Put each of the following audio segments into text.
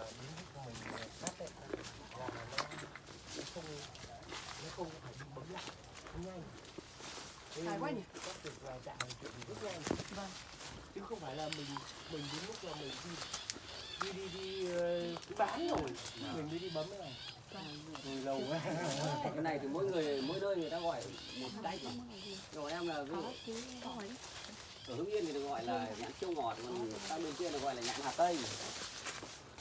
đến của mình cắt ấy là nó không nó không phải bị bấm lại nhanh Thế Dài quá nhỉ? cắt được là tạ chuyện rất nhanh Vâng. chứ không phải là mình mình đến lúc là mình đi đi đi đi bán rồi mình mới đi bấm cái này rồi lâu quá cái này thì mỗi người, mỗi nơi người ta gọi một cách rồi em là ví dụ, ở hưng yên thì được gọi là nhãn siêu ngọt, còn sang bên kia được gọi là nhãn hà tây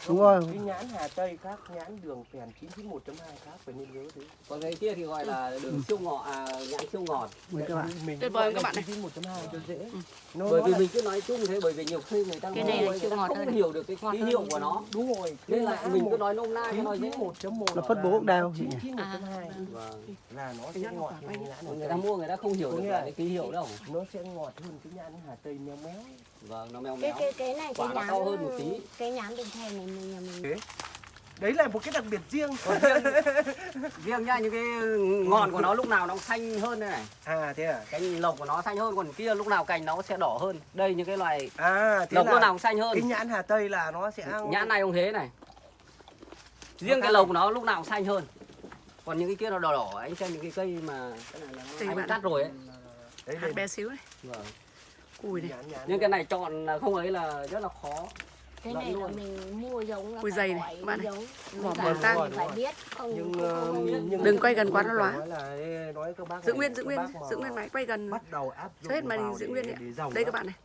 Đúng rồi. cái nhãn Hà Tây khác nhãn đường phèn 991.2 khác phải nên nhớ thế. Còn cái kia thì gọi là đường siêu ngọt à, nhãn siêu ngọt. Mời các bạn. mình Tuyệt vời các bạn này. 991.2 cho dễ. Nó bởi nó vì là- mình cứ nói chung thế bởi vì nhiều khi người ta Cái này là người siêu ta ngọt không hơn. hiểu được cái ký hiệu của nó. đúng rồi. Nên là mình cứ nói nôm na cho nó dễ. 991.1 Là phân bố đào chị? nhỉ? 991.2 vâng. là nó Cái sẽ ngọt người ta mua người ta không hiểu được cái ký hiệu đâu. nó sẽ ngọt hơn cái nhãn Hà Tây méo méo. Vâng nó mèo cái méo. cái cái này Quả cái nó nhãn to hơn một tí. cái nhãn đường thèn này nhà mình. Đấy là một cái đặc biệt riêng. Riêng. Nhá những cái ngọn của nó lúc nào nó xanh hơn đây này. À thế à? Cành lộc của nó xanh hơn còn kia lúc nào cành nó sẽ đỏ hơn. Đây những cái loài à thế lộc lúc nào cũng xanh hơn. cái nhãn Hà Tây là nó sẽ nhãn này cũng thế này. Riêng cái lộc của nó lúc nào cũng xanh hơn. Còn những cái kia nó đỏ đỏ anh xem những cái cây mà cái này là nó- anh bạn. cắt rồi ấy. Đấy hạt bé xíu này vâng. cùi này. Nhãn nhãn. Nhưng cái này chọn không ấy là rất là khó cái này là luôn. mình mua giống là dày này, các bạn này. bờ thì tang. phải biết không nhưng, không- ờ, không biết. nhưng Đừng quay gần quá nó lóa. nói là nói các bác giữ này, nguyên giữ nguyên giữ nguyên máy quay gần bắt đầu áp dụng hết màn giữ nguyên đấy. đây các bạn này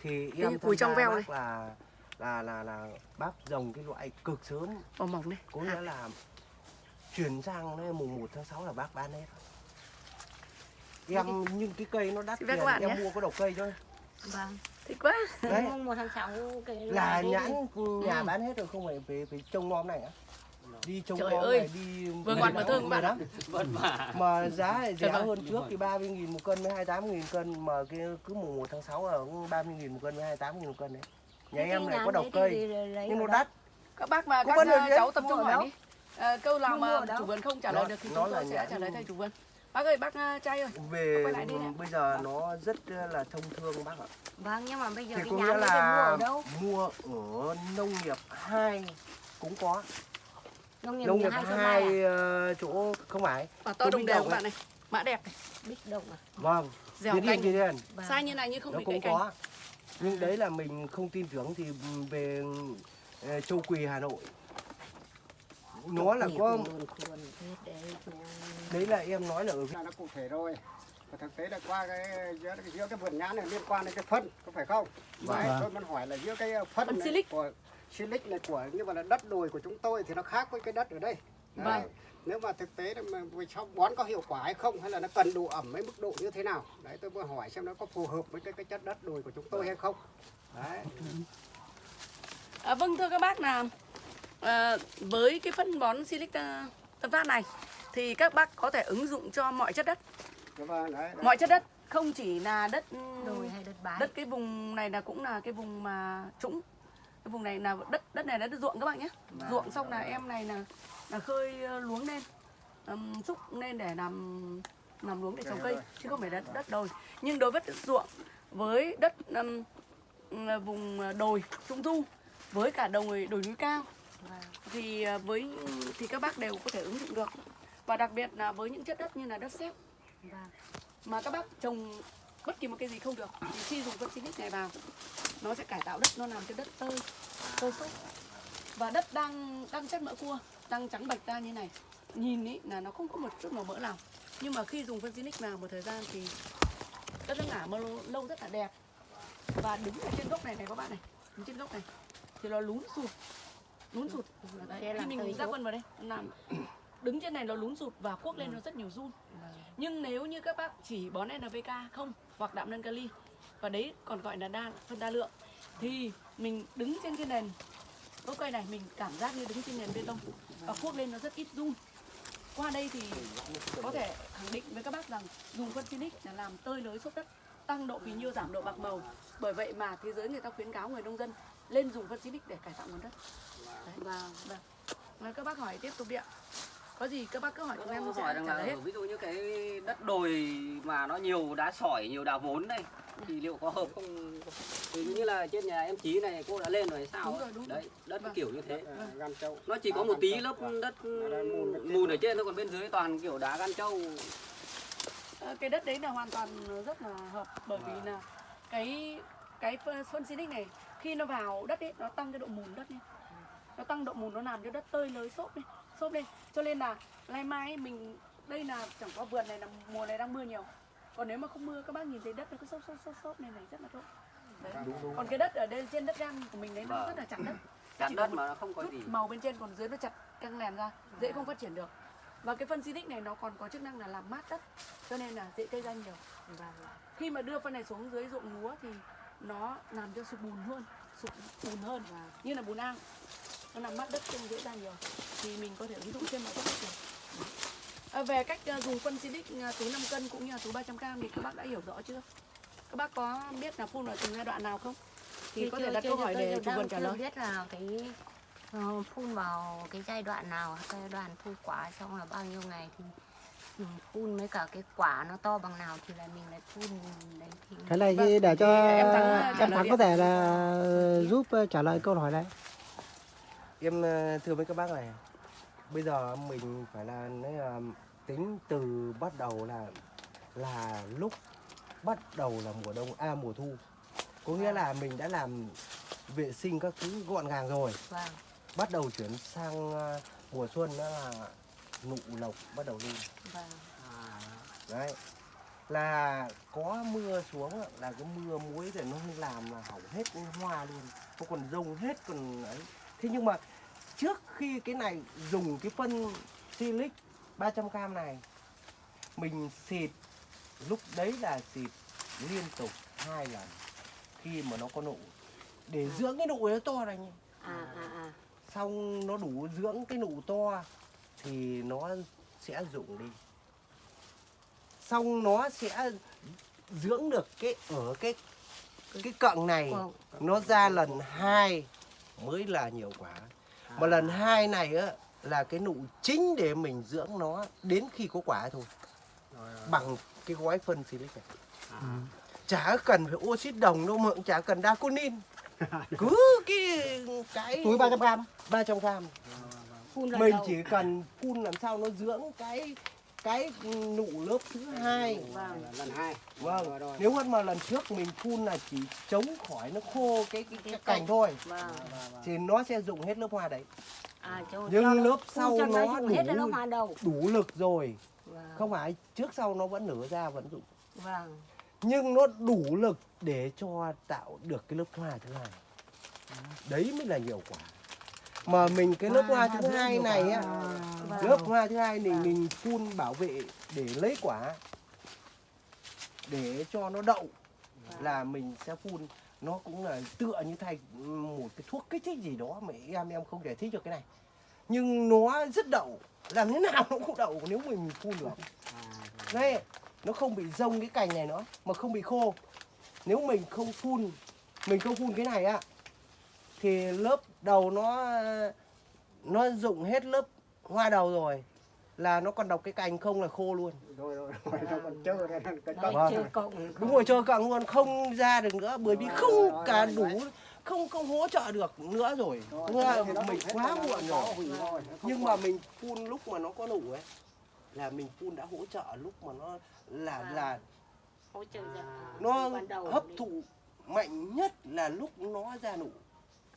thì như em cùi trong veo bác là là là là bác dòng cái loại cực sớm vỏ mỏng này có nghĩa là chuyển sang đến mùng 1 tháng 6 là bác bán hết em nhưng cái cây nó đắt tiền em nhé. mua có đầu cây thôi vâng thích quá. Đấy. Một là nhãn nhà Ừ. bán hết rồi không phải về về trông nom này á. Đi trông Trời nom ơi. này đi Vừa ngọt vừa các bạn. lắm. Mà giá lại rẻ hơn trước thì 30 nghìn một cân với 28 nghìn cân mà cái cứ mùng 1 tháng 6 là cũng 30 nghìn một cân với 28 nghìn một cân đấy. Nhà em này có đầu cây. nhưng nó đắt. Các bác mà các ờ, cháu tập trung hỏi đi. Ờ, câu nào mà chủ vườn không trả lời được thì nó chúng tôi sẽ trả lời thay chủ vườn bác ơi bác ờ, trai ơi về quay lại đi bây giờ nó rất là thông thương bác ạ. Vâng nhưng mà bây giờ thì cái có nhãn nghĩa đấy thì mua là ở đâu? mua ở nông nghiệp hai cũng có. Nông nghiệp nông nghiệp hai à? ờ, chỗ không phải. Quả to Tôi đồng đều các bạn này mã đẹp này. Bích động à? Vâng dẻo yên Vâng. sai như này nhưng không nó bị cũng có. nhưng đấy là mình không tin tưởng thì về ờ, châu quỳ hà nội nó là có đấy là em nói là ở là nó cụ thể rồi. Và thực tế là qua cái giữa, giữa cái vườn nhãn này liên quan đến cái phân có phải không? Vâng. Đấy, tôi muốn hỏi là giữa cái phân, Phân này của silic này của nhưng mà là đất đồi của chúng tôi thì nó khác với cái đất ở đây. Đấy. Vâng. nếu mà thực tế là mà về sau bón có hiệu quả hay không hay là nó cần độ ẩm với mức độ như thế nào? Đấy tôi muốn hỏi xem nó có phù hợp với cái, cái chất đất đồi của chúng tôi hay không. Đấy. À, vâng thưa các bác là à, với cái phân bón Silic uh, Tân Phát này thì các bác có thể ứng dụng cho mọi chất đất, vâng, đấy, đấy. mọi chất đất không chỉ là đất đồi hay đất bãi đất cái vùng này là cũng là cái vùng mà trũng. Cái vùng này là đất đất này là đất ruộng các bạn nhé. Ruộng xong là em này là là khơi ờ, luống lên um, xúc lên để làm làm luống để trồng cây chứ không phải đất đất đồi. Nhưng đối với đất ruộng với đất um, vùng đồi trung du với cả đồi đồi núi cao thì ờ, với thì các bác đều có thể ứng dụng được. Và đặc biệt là với những chất đất như là đất sét. Vâng. mà các bác trồng bất kỳ một cái gì không được thì khi dùng phân Silic này vào nó sẽ cải tạo đất nó làm cho đất tơi tơi xốp. Và đất đang đang chất mỡ cua đang trắng bạch ra như này. Nhìn ý là nó không có một chút màu mỡ nào. Nhưng mà khi dùng phân Silic vào một thời gian thì đất nó ngả mơ lâu, rất là đẹp. Và đứng ở trên gốc này này các bạn này đứng trên gốc này thì nó lún sụt lún sụt. Sẽ Đấy, khi mình ra phân vào đây làm đứng trên này nó lún sụt và cuốc lên nó rất nhiều run. Nhưng nếu như các bác chỉ bón NPK không hoặc đạm nâng kali và đấy còn gọi là đa phân đa lượng thì mình đứng trên cái nền gốc cây này mình cảm giác như đứng trên nền bê tông và cuốc lên nó rất ít run. Qua đây thì có thể khẳng định với các bác rằng dùng phân Phoenix là làm tơi lới xốp đất tăng độ phì nhiêu giảm độ bạc màu. Bởi vậy mà thế giới người ta khuyến cáo người nông dân lên dùng phân Phoenix để cải tạo nguồn đất. Vâng. Vâng. Và các bác hỏi tiếp tục đi ạ. Có gì các bác cứ hỏi chúng em sẽ hỏi rằng là hết. ví dụ như cái đất đồi mà nó nhiều đá sỏi, nhiều đá vốn đây thì liệu có hợp không thì như là trên nhà em chí này cô đã lên rồi sao Đúng ấy? rồi, đúng đấy đất Vâng. kiểu như thế À, gan trâu nó chỉ có một tí lớp đất mùn ở trên thôi còn bên dưới toàn kiểu đá gan trâu Ờ, cái đất đấy là hoàn toàn rất là hợp bởi vì là cái cái phân xinic này khi nó vào đất ấy nó tăng cái độ mùn đất lên nó tăng độ mùn nó làm cho đất tơi lới xốp lên xốp lên cho nên là nay mai mình đây là chẳng có vườn này là mùa này đang mưa nhiều. Còn nếu mà không mưa các bác nhìn thấy đất nó cứ xốp xốp xốp xốp này này rất là tốt. Đấy. còn cái đất ở đây trên đất gan của mình đấy nó Vâng. rất là chặt đất. Chặt đất mà nó không có gì. màu bên trên còn dưới nó chặt căng lèn ra dễ không phát triển được. Và cái phân xinic này nó còn có chức năng là làm mát đất cho nên là dễ cây ra nhiều. Vâng khi mà đưa phân này xuống dưới ruộng lúa thì nó làm cho sụp bùn hơn sụp bùn hơn như là bùn ang nó làm mát đất không dễ ra nhiều. Thì mình có thể ứng dụng trên mọi góc được à, về cách à, dùng phân Silic à, túi 5 cân cũng như là túi 300 g thì các bác đã hiểu rõ chưa? Các bác có biết là phun ở từng giai đoạn nào không? Thì có thể đặt câu hỏi để chủ vườn trả lời. biết là cái ờ, phun vào cái giai đoạn nào giai đoạn thu quả xong là bao nhiêu ngày thì phun với cả cái quả nó to bằng nào thì là mình lại phun đấy thì cái này Vâng, thì để cho thì em Thắng, em uh, trả lời thắng có thể là giúp uh, trả lời câu hỏi này em ờ, thưa với các bác này bây giờ mình phải là tính từ bắt đầu là là lúc bắt đầu là mùa đông à mùa thu. Có nghĩa là mình đã làm vệ sinh các thứ gọn gàng rồi. Vâng. Bắt đầu chuyển sang ờ, mùa xuân đó là nụ lộc bắt đầu lên. Vâng. Đấy. Là có mưa xuống là cái mưa muối thì nó làm là hỏng hết hoa luôn. Nó còn rông hết còn ấy thế nhưng mà trước khi cái này dùng cái phân silic 300g này mình xịt lúc đấy là xịt liên tục hai lần khi mà nó có nụ. Để dưỡng cái nụ nó to này à à à. Xong nó đủ dưỡng cái nụ to thì nó sẽ rụng đi. Xong nó sẽ dưỡng được cái ở cái cái cọng này nó ra lần hai mới là nhiều quả mà lần hai này á là cái nụ chính để mình dưỡng nó đến khi có quả thôi. Bằng cái gói phân silic này. Chả cần phải oxit đồng đâu mà cũng chả cần daconin. Cứ cái cái túi 300 gram. 300 gram. Lần mình chỉ cần phun làm sao nó dưỡng cái cái nụ lớp thứ hai. Vâng lần hai. Vâng. Rồi, rồi. nếu hơn mà lần trước mình phun là chỉ chống khỏi nó khô cái cái, cái cành thôi. vâng. Thì nó sẽ dụng hết lớp hoa đấy. À Nhưng lớp sau nó dùng hết đủ- hoa đầu. đủ lực rồi. Vâng. Không phải trước sau nó vẫn nở ra vẫn dụng. Vâng. Nhưng nó đủ lực để cho tạo được cái lớp hoa thứ hai. Đấy mới là nhiều quả mà mình cái lớp hoa thứ hai này á lớp hoa thứ hai thì mình phun bảo vệ để lấy quả. Để cho nó đậu là mình sẽ phun. Nó cũng là tựa như thay một cái thuốc kích thích gì đó mà em em không giải thích được cái này. Nhưng nó rất đậu. Làm thế nào nó cũng đậu nếu mình phun được. Đây nó không bị rông cái cành này nữa mà không bị khô. Nếu mình không phun mình không phun cái này á thì lớp đầu nó nó dụng hết lớp hoa đầu rồi. Là nó còn đọc cái cành không là khô luôn. Rồi rồi rồi nó còn ra cái cọng đúng rồi cho cận luôn không ra được nữa bởi vì không rồi, cả rồi, đủ đấy. không không hỗ trợ được nữa rồi. Là mình quá muộn rồi. nhưng mà mình phun lúc mà nó có nụ ấy là mình phun đã hỗ trợ lúc mà nó là À. là hỗ trợ nó hấp thụ mạnh nhất là lúc nó ra nụ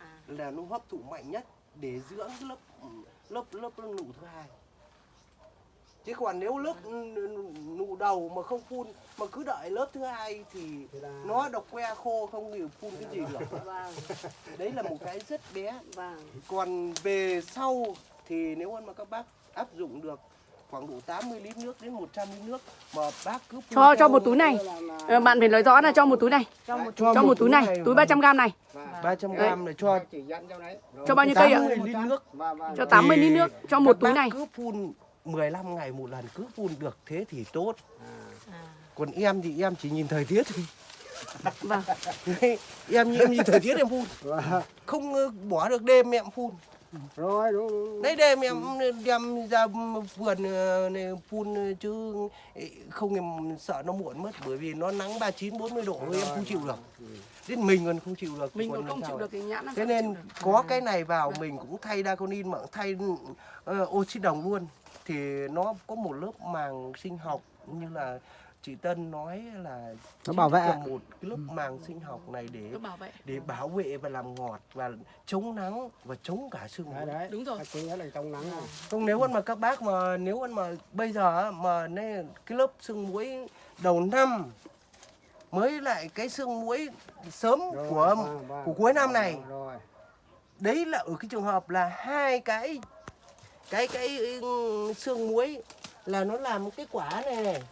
à. Là nó hấp thụ mạnh nhất để dưỡng cái lớp lớp lớp nụ thứ hai. Chứ còn nếu lớp nụ đầu mà không phun mà cứ đợi lớp thứ hai thì Thì là- nó độc que khô không hiểu phun cái gì được. Vâng. Đấy là một cái rất bé. Vâng. Còn về sau thì nếu mà các bác áp dụng được khoảng độ 80 lít nước đến 100 lít nước mà bác cứ cho cho một túi này. Ờ, bạn phải nói rõ là cho một túi này. Cho một cho, cho một túi này túi 300 g này. Và 300 gram để cho chỉ dẫn cho bao nhiêu cây ạ? 80 lít nước. Cho và- 80 lít nước cho một túi này. cứ phun 15 ngày một lần cứ phun được thế thì tốt. À. Còn em thì em chỉ nhìn thời tiết thôi. Vâng. Em em nhìn thời tiết em phun. Và- không ờ, bỏ được đêm em phun rồi đúng, đúng. đấy đem em đem ra vườn ờ, này phun chứ không em sợ nó muộn mất bởi vì nó nắng 39 40 độ em không chịu được. Đến mình còn không chịu được mình còn không chịu được thì nhãn thế nên có cái này vào mình cũng thay daconin mà thay ờ, oxy đồng luôn. Thì nó có một lớp màng sinh học như là chị Tân nói là Nó bảo vệ. một cái lớp màng sinh học này để Nó bảo vệ. để bảo vệ và làm ngọt và chống nắng và chống cả sương đấy Đúng rồi. Cái chính là trong nắng Không nếu mà các bác mà nếu mà bây giờ á, mà nên cái lớp sương muối đầu năm mới lại cái sương muối sớm Rồi, của vâng, vâng. của cuối năm này. rồi. Đấy là ở cái trường hợp là hai cái cái cái ừ, xương muối là nó làm cái quả này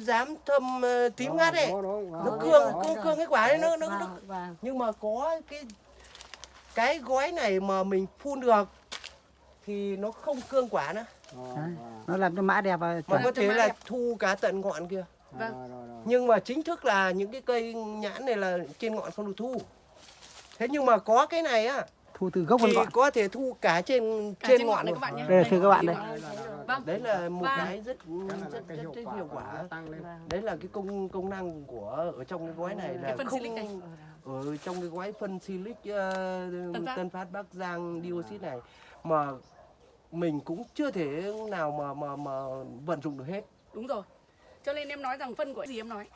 dám thâm ờ, tím ngắt ấy. Đó, đó, vâng, nó vâng, cương cương cương cái quả đấy nó nó, nó vâng vâng. Nhưng mà có cái cái gói này mà mình phun được thì nó không cương quả nữa. Vâng, nó làm cho mã đẹp và mà có thể là đẹp. thu cả tận ngọn kia. Vâng. rồi, rồi, rồi. nhưng mà chính thức là những cái cây nhãn này là trên ngọn không được thu. Thế nhưng mà có cái này á thu từ gốc thì ngọn. có thể thu cả trên Cả trên ngọn này các bạn nhé. Đây, thưa các bạn đây. Vâng. Đấy là một Và- cái rất Cái này là rất cái rất, hiệu rất quả hiệu quả. tăng lên. Đấy là cái công công năng của ở trong cái gói này là không silic này. ở trong cái gói phân silic uh, Tân Phát. tân phát bắc giang dioxide này mà mình cũng chưa thể nào mà mà mà vận dụng được hết. Đúng rồi. Cho nên em nói rằng phân của gì em nói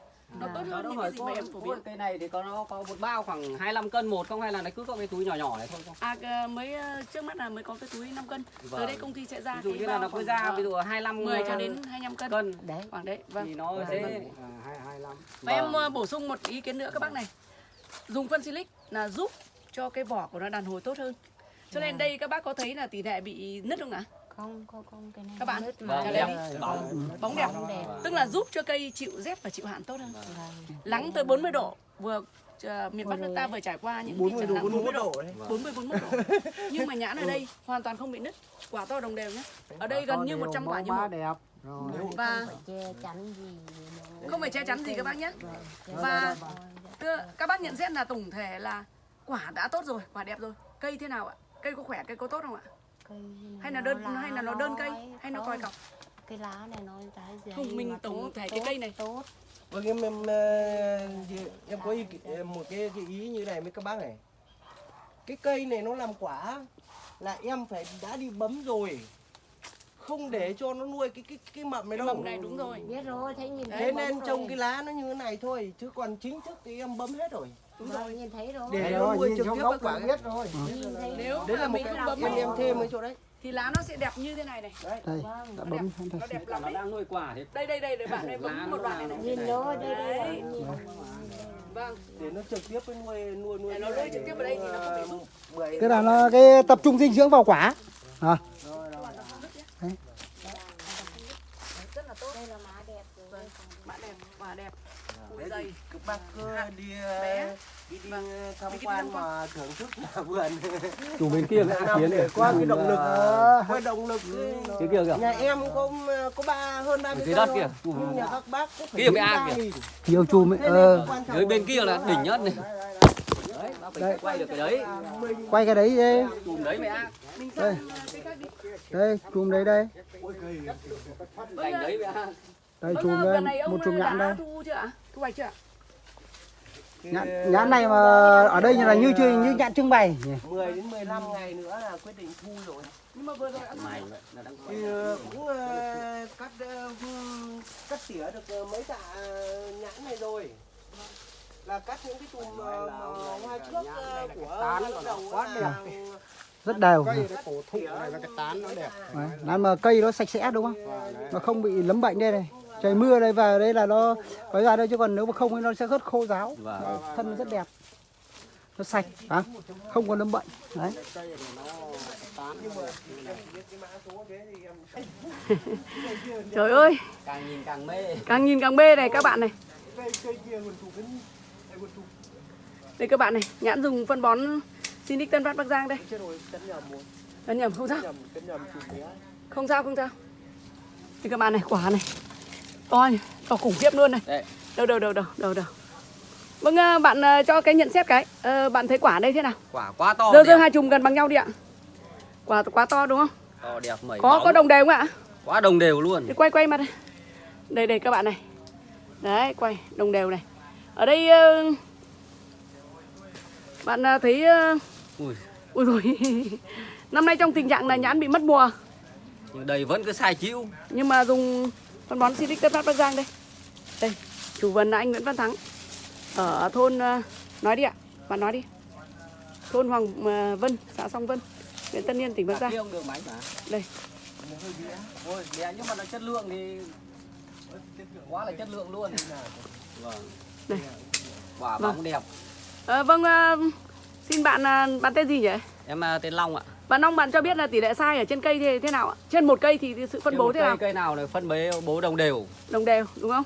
nó tốt hơn những cái gì có, mà em phổ biến. cây này thì có nó có một bao khoảng 25 cân một không? Hay là nó cứ có cái túi nhỏ nhỏ này thôi không? à mới ờ, trước mắt là mới có cái túi 5 cân. Vâng. tới đây công ty sẽ ra Ví dụ như là nó cứ ra ờ, ví dụ 25 10 cho đến 25 cân. cân. Đấy khoảng đấy vâng. Thì nó Vâng, sẽ vâng. à, hai hai lăm. Và em ờ, bổ sung một ý kiến nữa các bác này. Dùng phân silic là giúp cho cái vỏ của nó đàn hồi tốt hơn. Cho nên đây các bác có thấy là tỷ lệ bị nứt không ạ không không không cái này Các bạn. nứt Vâng, mà đẹp. Bóng. bóng đẹp Bóng đẹp. tức là giúp cho cây chịu rét và chịu hạn tốt hơn Vâng. nắng tới 40 độ vừa ờ, miền Bắc nước ta vừa trải qua những 40 trận độ nắng 41 độ đấy 40 41 độ. Nhưng mà nhãn ở đây hoàn toàn không bị nứt, quả to đồng đều nhé. Ở đây gần như 100 quả như ba một. đẹp rồi Và Không phải che chắn gì các bác nhé. Vâng, che Và các bác nhận xét là tổng thể là quả đã tốt rồi, quả đẹp rồi. Cây thế nào ạ? Cây có khỏe, cây có tốt không ạ? Cây Hay là nó đơn hay là nó đơn cây hay nó còi cọc? cái lá này nó trái dày Không, mình tổng thể cái cây này. tốt vâng em em em có ý, một cái, cái ý như này với các bác này cái cây này nó làm quả là em phải đã đi bấm rồi không để cho nó nuôi cái cái cái mầm này đâu Mầm này đúng rồi. biết rồi thấy nhìn thế nên rồi. cái lá nó như thế này thôi chứ còn chính thức thì em bấm hết rồi Đúng Vâng, rồi. nhìn thấy rồi. Để nó rồi, nuôi nhìn trực tiếp quả là biết rồi. Nếu đấy là một mình cái không bấm em thêm cái chỗ đấy. thì lá nó sẽ đẹp như thế này này. đấy. Đây vâng đã Nó bấm đẹp, nó đẹp lắm nó đấy. đang nuôi quả thì Đây đây đây để bạn này bấm nó một đoạn này nhìn rồi đây đây Đấy. nhìn Vâng. để nó trực tiếp với nuôi nuôi nuôi nó cái nuôi trực tiếp vào đây thì nó không bị tức là nó cái tập trung dinh dưỡng vào quả? À, Rất là tốt. đây là má đẹp rồi Vâng. Bạn đẹp, quả đẹp. Đấy dày. thì các bác cứ đi bé. đi, đi Vâng. tham Đi đi quan mà thưởng thức nhà vườn. Chủ bên kia Năm để qua cái động lực qua động lực cái kia kìa. Nhà em có có ba hơn ba mươi đất kìa. nhưng nhà các bác cũng phải Kia mới đến an kìa. nhiều chùm ấy, Thế ờ, cái quan trọng dưới bên kia là là đỉnh nhất này. Đấy bác phải quay được cái đấy. Quay cái đấy đây chùm đấy ác Mình Đây. ờ, đi. đây chùm đấy đây. Ác đây Vâng, chùm ờ, đây ông một chùm nhãn đây thu hoạch chưa ạ? nhãn, nhãn này mà ở đây là như chưa như nhãn trưng bày. Nhỉ? 10 đến 15 ngày nữa là quyết định thu rồi. Nhưng mà vừa rồi ăn mày thì ờ, cũng ờ, cắt ờ, cắt tỉa được ờ, mấy tạ nhãn này rồi. Là cắt những cái chùm ờ, hoa trước ờ, của tán đầu quá là- đẹp. rất đều. Cây cái cổ thụ này và cái tán nó đẹp. Đấy, mà cây nó sạch sẽ đúng không? Nó không bị lấm bệnh đây này trời mưa đây về đây là nó có ra đây chứ còn nếu mà không thì nó sẽ rất khô ráo Vâng. thân nó rất đẹp nó sạch à? không có nấm bệnh đấy Trời ơi, càng nhìn càng mê càng nhìn càng mê này các bạn này. đây các bạn này, nhãn dùng phân bón Sinic Tân Phát Bắc Giang đây. chết nhầm không sao, không sao, không sao. Đây các bạn này, quả này. To nhỉ, to khủng khiếp luôn này. Đây. Đâu đâu đâu đâu đâu đâu. Vâng ờ, bạn ờ, cho cái nhận xét cái. Ờ, bạn thấy quả đây thế nào? quả quá to Dơ dơ hai chùm gần bằng nhau đi ạ. Quả quá to đúng không? to đẹp mẩy Có bóng. có đồng đều không ạ? quá đồng đều luôn Thì quay quay mặt đây. Đây đây các bạn này. Đấy, quay đồng đều này. Ở đây ờ, bạn ờ, thấy ờ, ui ui rồi. Năm nay trong tình trạng là nhãn bị mất mùa nhưng đây vẫn cứ sai chịu nhưng mà dùng phân bón Silic Tân Phát Bắc Giang đây. Đây, chủ vườn là anh Nguyễn Văn Thắng ở thôn ờ, nói đi ạ, bạn nói đi. Thôn Hoàng ờ, Vân, xã Song Vân, huyện Tân Yên, tỉnh Bắc Giang. Đây. ôi bé nhưng mà nó chất lượng thì quá là chất lượng luôn vâng Đây. quả Vâng. bóng đẹp Ờ, vâng, ờ, xin bạn bạn tên gì nhỉ? em à, tên Long ạ Bạn Long bạn cho biết là tỷ lệ sai ở trên cây thì thế nào ạ? Trên một cây thì sự phân Trên bố thế cây, nào? cây nào này phân bố bố đồng đều Đồng đều đúng không?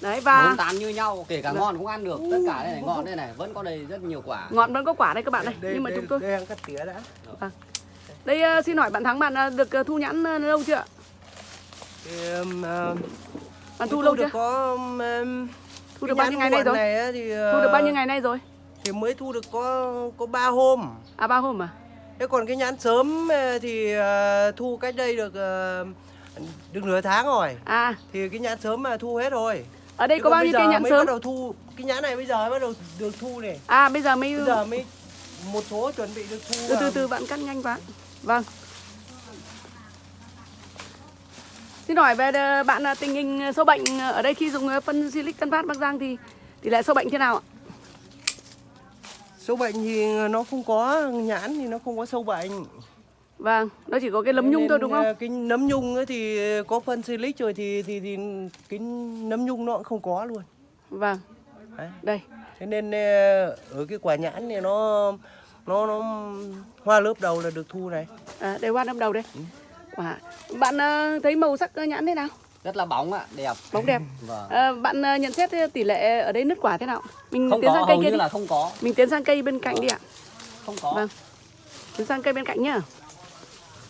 Đấy và bốn tán như nhau kể cả Vâng. ngon cũng ăn được tất cả đây này ngọn đây này vẫn có đây rất nhiều quả ngọn vẫn có quả đây các bạn này. đây, Nhưng mà đây, chúng tôi đây đang cắt tỉa đã đây ờ, xin hỏi bạn Thắng bạn ờ, được ờ, thu nhãn ờ, lâu chưa ạ? um, uh, Bạn thu lâu được chưa? có um, um, Thu được bao nhiêu ngày nay rồi? này thì Thu được bao nhiêu uh, ngày nay rồi? thì mới thu được có có ba hôm À ba hôm à? Thế còn cái nhãn sớm uh, thì uh, thu cách đây được uh, được nửa tháng rồi À, thì cái nhãn sớm mà thu hết rồi ở đây Chứ có bao nhiêu cây nhãn mới sớm? bắt đầu thu cái nhãn này bây giờ mới bắt đầu được thu này À bây giờ mới bây giờ mới một số chuẩn bị được thu từ từ từ bạn cắt nhanh quá. Vâng. Xin hỏi về ờ, bạn tình hình sâu bệnh ở đây khi dùng ờ, phân Silic Tân Phát Bắc Giang thì tỷ lệ sâu bệnh thế nào ạ? Sâu bệnh thì nó không có nhãn thì nó không có sâu bệnh Vâng, nó chỉ có cái lấm nhung Nên, thôi đúng không? ờ, cái nấm nhung ấy thì có phân silic rồi thì thì thì cái nấm nhung nó cũng không có luôn Vâng. Đấy. Đây. thế nên ờ, ở cái quả nhãn này nó nó nó hoa lớp đầu là được thu này À, đây hoa năm đầu đây. Ừ. Wow. Bạn ờ, thấy màu sắc nhãn thế nào? Rất là bóng ạ đẹp Bóng đẹp. vâng Ờ, bạn ờ, nhận xét tỷ lệ ở đây nứt quả thế nào? Mình không tiến có sang cây kia như đi. là không có Mình tiến sang cây bên cạnh đi ạ. không có Vâng. Tiến sang cây bên cạnh nhá.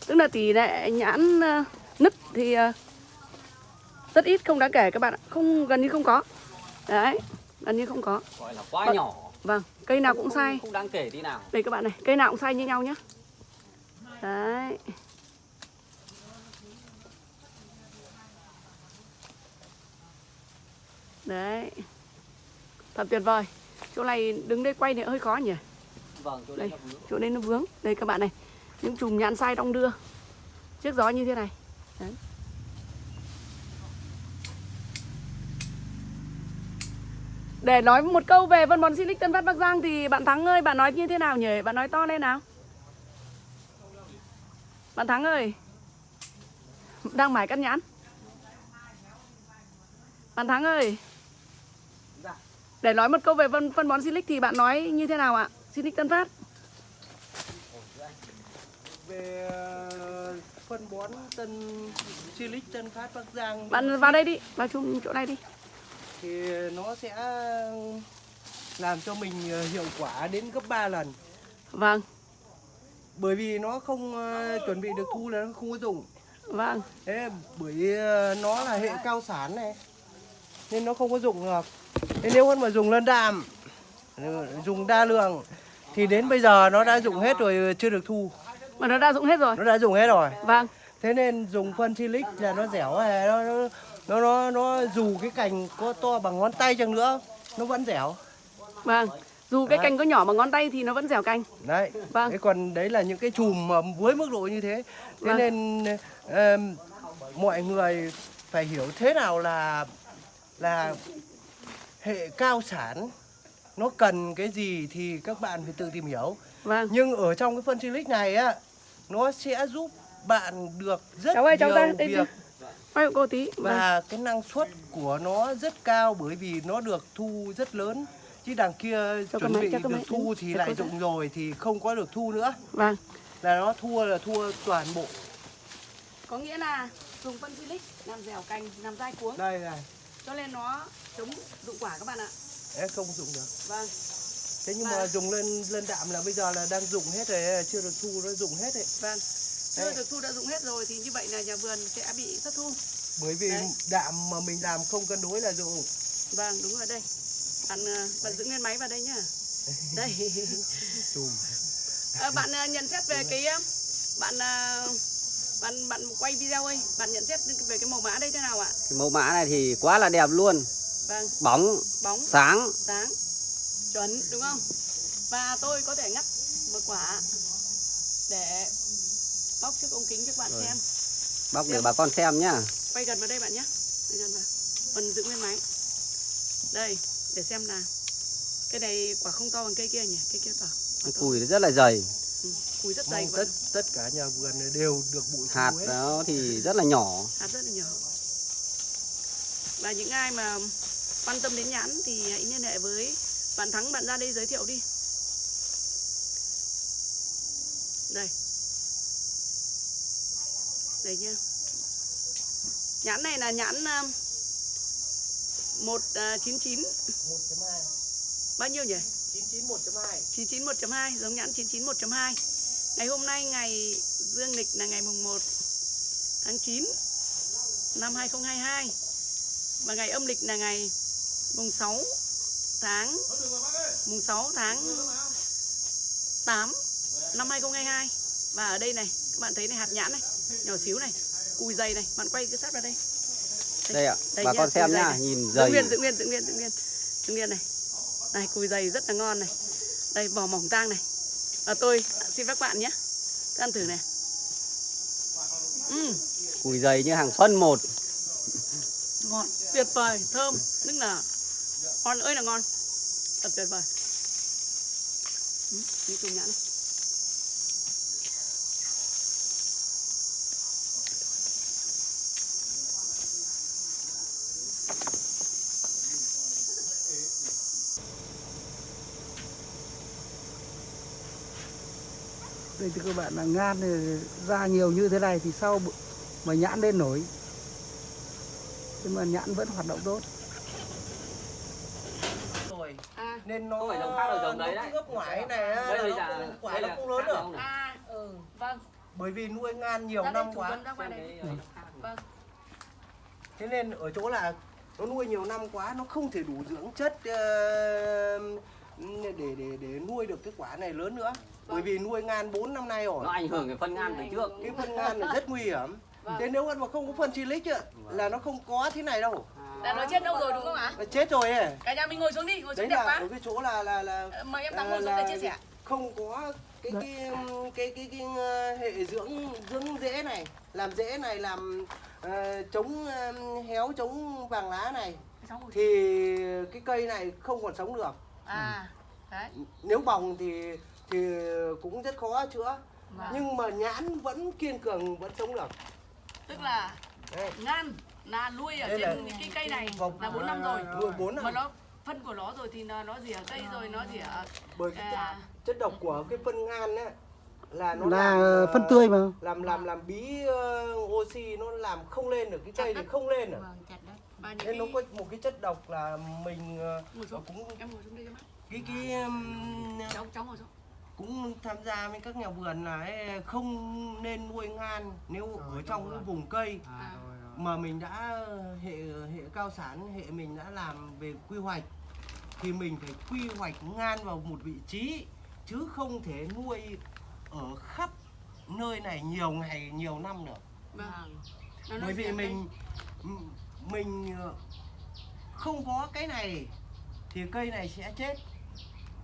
Tức là tỷ lệ nhãn ờ, nứt thì rất ít không đáng kể các bạn ạ. Không gần như không có. Đấy, gần như không có. gọi là quá Vâng. nhỏ Vâng, cây nào cũng không, sai. không đáng kể tí nào Đây các bạn này, cây nào cũng sai như nhau nhá. Đấy. Đấy. Thật tuyệt vời. Chỗ này đứng đây quay thì hơi khó nhỉ? vâng chỗ Đây, chỗ đây nó vướng. Đây các bạn này. Những chùm nhãn sai đong đưa. Trước gió như thế này. Đấy. Để nói một câu về phân bón Silic Tân Phát Bắc Giang thì bạn Thắng ơi, bạn nói như thế nào nhỉ? Bạn nói to lên nào. Bạn Thắng ơi. Đang mải cắt nhãn. Bạn Thắng ơi. Để nói một câu về phân, phân bón Silic thì bạn nói như thế nào ạ? Silic Tân Phát. về ờ, phân bón tân silic tân phát bắc giang Bạn vào đây đi, vào chung chỗ này đi. thì nó sẽ làm cho mình ờ, hiệu quả đến gấp 3 lần Vâng, bởi vì nó không ờ, chuẩn bị được thu là nó không có dùng vâng, thế bởi nó là hệ cao sản này nên nó không có dụng được thế nếu mà dùng lân đạm dùng đa lượng thì đến bây giờ nó đã dụng hết rồi chưa được thu mà nó đã dụng hết rồi. nó đã dùng hết rồi Vâng, thế nên dùng phân silic là nó dẻo nó nó nó nó, nó dù cái cành có to bằng ngón tay chăng nữa nó vẫn dẻo vâng. Dù cái Đấy. cành có nhỏ bằng ngón tay thì nó vẫn dẻo cành. đấy Vâng. thế còn đấy là những cái chùm mà với mức độ như thế thế Vâng. nên ờm, mọi người phải hiểu thế nào là là hệ cao sản nó cần cái gì thì các bạn phải tự tìm hiểu Vâng. nhưng ở trong cái phân silic này á nó sẽ giúp bạn được rất Cháu ơi, cháu nhiều ra đây việc Quay hộ cô tí. Vâng. và cái năng suất của nó rất cao bởi vì nó được thu rất lớn chứ đằng kia Cho chuẩn máy, bị được máy. thu thì cho lại dụng rồi thì không có được thu nữa Vâng. là nó thua là thua toàn bộ Có nghĩa là dùng phân silic làm dẻo cành, làm dai cuống. đây này Cho nên nó chống dụng quả các bạn ạ. em không dụng được Vâng. thế nhưng Và- mà dùng lên lên đạm là bây giờ là đang dụng hết rồi chưa được thu nó dụng hết đấy Vâng. Chưa Đấy. được thu đã dụng hết rồi thì như vậy là nhà vườn sẽ bị thất thu. bởi vì Đấy. đạm mà mình làm không cân đối là dụng Vâng, đúng rồi đây. bạn ờ, bạn giữ nguyên máy vào đây nhá đây Ờ, bạn ờ, nhận xét về cái bạn bạn bạn quay video ơi bạn nhận xét về cái màu mã đây thế nào ạ? Cái mẫu mã này thì quá là đẹp luôn. Vâng. Bóng bóng. sáng. Sáng. Chuẩn đúng không? Và tôi có thể ngắt một quả để bóc trước ống kính cho các bạn Rồi. xem. Bóc để bà con xem nhá. Quay gần vào đây bạn nhé quay gần vào. Phần giữ nguyên máy. Đây để xem nào cái này quả không to bằng cây kia nhỉ? Cây kia to. To. cùi rất là dày. Ừ, cùi rất dày tất và tất cả nhà vườn đều được bụi hạt hết. nó thì rất là nhỏ. Hạt rất là nhỏ. Và những ai mà quan tâm đến nhãn thì hãy liên hệ với bạn thắng bạn ra đây giới thiệu đi. Đây. Đây nhá. Nhãn này là nhãn um, một uh, chín chín. 1.2 bao nhiêu nhỉ? 99 1.2 99 1.2 giống nhãn 99 1.2 ngày hôm nay ngày dương lịch là ngày mùng 1 tháng 9 năm 2022 và ngày âm lịch là ngày mùng 6 tháng mùng 6 tháng 8 năm 2022 và ở đây này các bạn thấy này hạt nhãn này nhỏ xíu này cùi dày này. Bạn quay cái sát vào đây. Đây ạ Đây bà nhá, con xem nhá này. nhìn giữ dày. nguyên giữ nguyên giữ nguyên giữ nguyên giữ nguyên này. Này cùi dày rất là ngon này. Đây vỏ mỏng tang này và tôi xin các bạn nhé. Các ăn thử này. Ừm, cùi dày như hàng phân một. Ngon. Tuyệt vời. Thơm. Tức là ngon. Ơi là ngon. Thật tuyệt vời. Ừ, đi chung nhãn. này. Thì các bạn là ngan ra nhiều như thế này thì sau mà nhãn lên nổi. Nhưng mà nhãn vẫn hoạt động tốt. Rồi. À. Nên nó phải giống khác là giống đấy đấy. gấp này á, đây là quả nó không lớn được. à ừ vâng. Bởi vì nuôi ngan nhiều năm quá. ngoài này. vâng. Thế nên ở chỗ là nó nuôi nhiều năm quá nó không thể đủ dưỡng chất ờ, để để để nuôi được cái quả này lớn nữa. Bởi vì nuôi ngan 4 năm nay rồi. Nó ảnh hưởng cái phân ngan từ trước. Cái phân ngan là rất nguy hiểm. Vâng. thế nếu mà không có phân silic ạ là nó không có thế này đâu. Là nó chết đâu rồi đúng không ạ? Nó chết rồi ấy. Cả nhà mình ngồi xuống đi ngồi đấy xuống đẹp là quá. ở cái chỗ là là là Ờ, mời em thắng ngồi xuống để chia sẻ. không có cái cái cái cái, cái, ờ, hệ dưỡng dưỡng rễ này. Làm rễ này làm ờ, chống ờ, héo chống vàng lá này. Thì cái cây này không còn sống được à đấy. Nếu bòng thì thì cũng rất khó chữa. Vâng. nhưng mà nhãn vẫn kiên cường vẫn sống được. Tức là Đây, ngan là nuôi ở Đây trên là- cái cây này vòng- là 4 năm rồi. nuôi bốn mà năm nó phân của nó rồi thì nó nó rỉa cây rồi nó rỉa bởi cái à, chất, độc của cái phân ngan ấy là nó là làm, ờ, phân tươi mà. làm làm làm bí ờ, oxy nó làm không lên được cái cây thì không lên được. Vâng và những nên nó cái có một cái chất độc là mình ờ, ngồi xuống. cũng em ngồi xuống đây cho mắt cái cái um, cháu cháu ngồi xuống. cũng tham gia với các nhà vườn là không nên nuôi ngan nếu ở trong cái vùng cây à, mà mình đã hệ hệ cao sản hệ mình đã làm về quy hoạch thì mình phải quy hoạch ngan vào một vị trí chứ không thể nuôi ở khắp nơi này nhiều ngày nhiều năm nữa. Vâng. Nó bởi vì mình mình ờ, không có cái này thì cây này sẽ chết.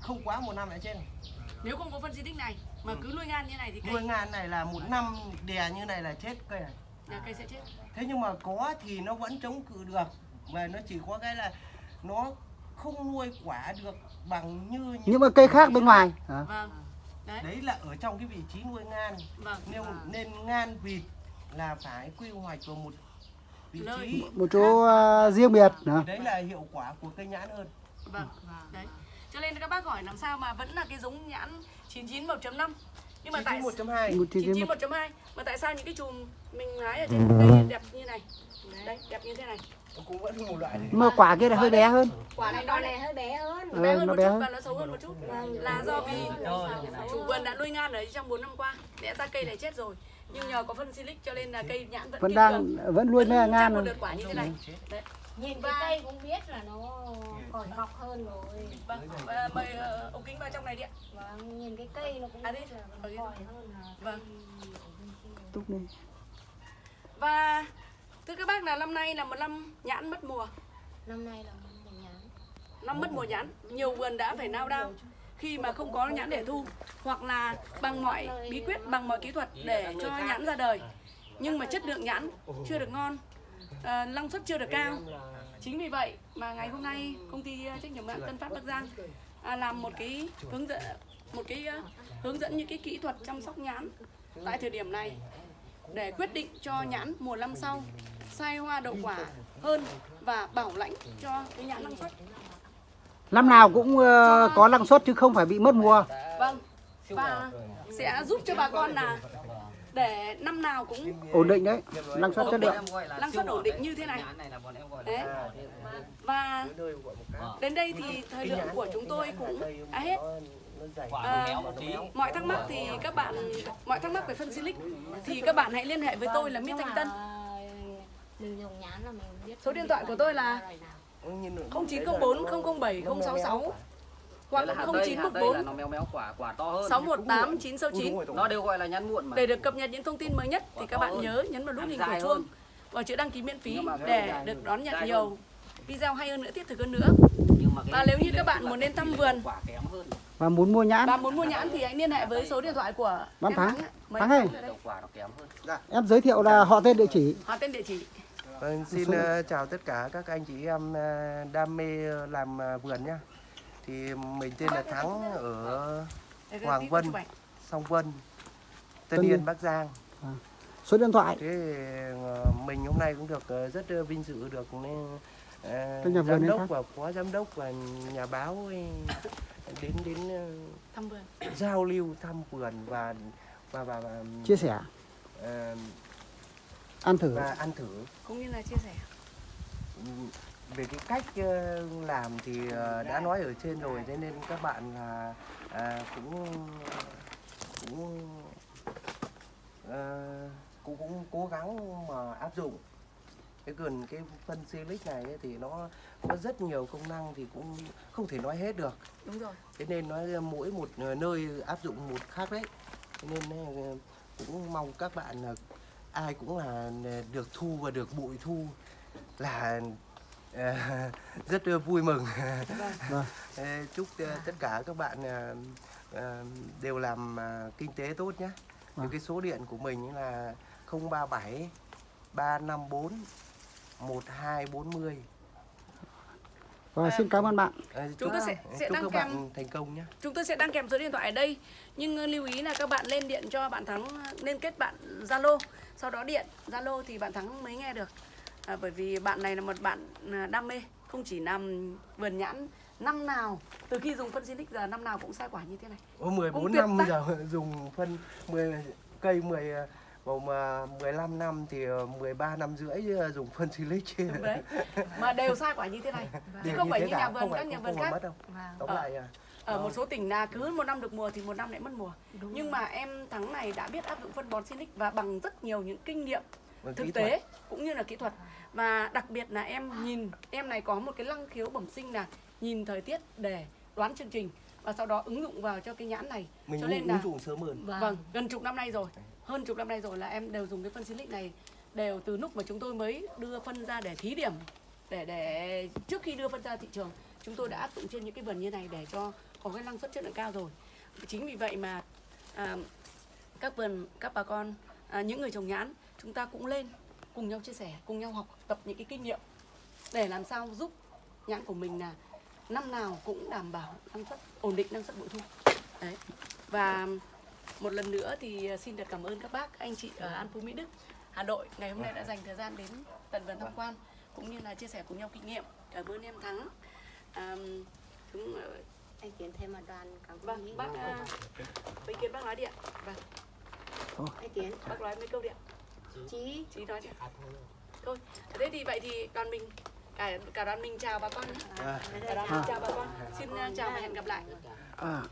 Không quá một năm đã chết này. cây. nếu không có phân xịt này mà cứ nuôi ngan như này thì cây nuôi ngan này là một năm đè như này là chết cây này. Nhà cây sẽ chết. Thế nhưng mà có thì nó vẫn chống cự được mà nó chỉ có cái là nó không nuôi quả được bằng như những nhưng mà cây khác bên ngoài. À, vâng. Đấy. Đấy là ở trong cái vị trí nuôi ngan. Vâng. Nên nên ngan vịt là phải quy hoạch vào một một chỗ à, riêng biệt à. đấy là hiệu quả của cây nhãn hơn. Vâng vâng. Đấy. Cho nên các bác hỏi làm sao mà vẫn là cái giống nhãn 99 1.5 nhưng mà tại 1.2 một chi 99 tiết 1.2 mà tại sao những cái chùm mình hái ở trên cây đẹp như này? Đấy đẹp như thế này. Cũng vẫn một loại mà quả kia là hơi bé hơn. Quả này nó lại này hơi bé hơn. Ờ, bé hơn nó một bé chút hơn. và nó xấu hơn một chút. Là do vì chủ vườn đã nuôi ngan ở trong 4 năm qua lẽ ra cây này chết rồi nhưng nhờ có phân silic cho nên là cây nhãn vẫn vẫn đang cường, vẫn nuôi cho ngan một đợt quả như thế này. Đấy. Nhìn Và- cái cây cũng biết là nó còn ngọc hơn rồi. Vâng và mời ờ, ông kính vào trong này đi ạ. Vâng nhìn cái cây nó cũng À, đi. biết là nó đi. còn hơn là Vâng. túc lên và thưa các bác là năm nay là một năm nhãn mất mùa. Năm nay là một nhãn. Năm mất mùa nhãn nhiều vườn đã phải nao đao khi mà không có nhãn để thu hoặc là bằng mọi bí quyết bằng mọi kỹ thuật để cho nhãn ra đời. Nhưng mà chất lượng nhãn chưa được ngon à, năng suất chưa được cao. Chính vì vậy mà ngày hôm nay công ty ờ, trách nhiệm hữu hạn Tân Phát Bắc Giang à, làm một cái hướng dẫn một cái uh, hướng dẫn những cái kỹ thuật chăm sóc nhãn tại thời điểm này để quyết định cho nhãn mùa năm sau sai hoa đậu quả hơn và bảo lãnh cho cái nhãn năng suất năm nào cũng ờ, có năng suất chứ không phải bị mất mùa Vâng. Và sẽ giúp cho bà con là để năm nào cũng ổn định đấy năng suất chất lượng Năng suất ổn định như thế này. Đấy. và nơi gọi một cái đến đây thì thời lượng của chúng tôi cũng đã hết. À. Mọi thắc mắc thì các bạn mọi thắc mắc về phân silic thì các bạn hãy liên hệ với tôi là Nhưng Thanh Tân. mình dùng nhãn là mình biết Số điện thoại của tôi là loại nào. Nhìn nó- 0904 007 066 hoặc là hạt đây, hạt đây là 0914 nó méo méo quả quả to hơn. 618 Ừ, 969 đúng rồi, đúng Nó đều gọi là nhãn muộn mà. để được cập nhật những thông tin mới nhất thì các bạn nhớ nhấn vào nút hình hơn. chuông và chữ đăng ký miễn phí để được đón nhận nhiều hơn. video hay hơn nữa thiết thực hơn nữa. Và nếu như các bạn quả- muốn đến thăm vườn quả và muốn mua nhãn và muốn mua nhãn thì hãy liên hệ với số điện thoại của em Thắng. Thắng em ơi. quả hơn. em giới thiệu là họ tên địa chỉ họ tên địa chỉ Vâng, xin ờ, chào tất cả các anh chị em ờ, đam mê làm ờ, vườn nhá. Thì mình tên là Thắng ở Hoàng Vân. Song Vân, Tân Tân Yên. Bắc Giang. số điện thoại Thế mình hôm nay cũng được rất vinh dự được nên Các nhà vườn giám đến đốc và phó giám đốc và nhà báo đến đến thăm vườn giao lưu thăm vườn và và và, và chia sẻ ăn thử. Và ăn thử. Cũng như là chia sẻ. Về cái cách ờ, làm thì ờ, đã nói ở trên rồi thế nên các bạn là à, cũng cũng ờ, cũng cũng cố gắng mà áp dụng. Cái gần cái phân silic này ấy thì nó có rất nhiều công năng thì cũng không thể nói hết được. Đúng rồi. Thế nên nói mỗi một nơi áp dụng một khác đấy. Thế nên cũng mong các bạn là ai cũng là được thu và được bội thu là ờ, rất là vui mừng Vâng. Ờ, chúc ờ, tất cả các bạn ờ, ờ, đều làm ờ, kinh tế tốt nhé Vâng. thì cái số điện của mình là 037 354 1240 và xin cảm ơn bạn. Ờ, Chúng tôi sẽ- sẽ đăng kèm- thành công nhé. chúng tôi sẽ đăng kèm số điện thoại ở đây. Nhưng ờ, lưu ý là các bạn lên điện cho bạn thắng ờ, nên kết bạn zalo. Sau đó điện zalo thì bạn thắng mới nghe được. À, bởi vì bạn này là một bạn ờ, đam mê không chỉ làm vườn nhãn năm nào từ khi dùng phân Silic giờ năm nào cũng sai quả như thế này. Có 14 tuyệt năm giờ dùng phân 10 cây 10 ờ, mà 15 năm thì ờ, 13 năm rưỡi ờ, dùng phân silic đấy. Mà đều sai quả như thế này. Chứ không phải như nhà vườn các nhà vườn khác mất đâu. Vâng. tóm Ờ. lại à, ở một số tỉnh là cứ một năm được mùa thì một năm lại mất mùa. Đúng nhưng mà em thắng này đã biết áp dụng phân bón Silic và bằng rất nhiều những kinh nghiệm bằng thực tế thuật. cũng như là kỹ thuật. Và đặc biệt là em nhìn em này có một cái năng khiếu bẩm sinh là nhìn thời tiết để đoán chương trình và sau đó ứng dụng vào cho cái nhãn này. Mình cho nên là ứng dụng sớm hơn. Vâng. vâng gần chục năm nay rồi hơn chục năm nay rồi là em đều dùng cái phân Silic này đều từ lúc mà chúng tôi mới đưa phân ra để thí điểm để để trước khi đưa phân ra thị trường chúng tôi đã áp dụng trên những cái vườn như này để cho có cái năng suất chất lượng cao rồi. Chính vì vậy mà à, các vườn các bà con à, những người trồng nhãn chúng ta cũng lên cùng nhau chia sẻ cùng nhau học tập những cái kinh nghiệm để làm sao giúp nhãn của mình là năm nào cũng đảm bảo năng suất ổn định năng suất bội thu. Đấy. Và một lần nữa thì à, xin được cảm ơn các bác anh chị ở An Phú Mỹ Đức Hà Nội. Ngày hôm nay đã dành thời gian đến tận vườn tham quan cũng như là chia sẻ cùng nhau kinh nghiệm cảm ơn em Thắng. À, chúng ờ, anh tiến thêm một đoàn cảm ơn vâng bác à, ý kiến bác nói điện vâng. Anh tiến. Bác nói mấy câu điện chí. Chị nói đi thôi thế thì vậy thì đoàn mình cả cả đoàn mình chào bà con nhé. À. cả đoàn mình chào bà con. Xin chào và hẹn gặp lại. À,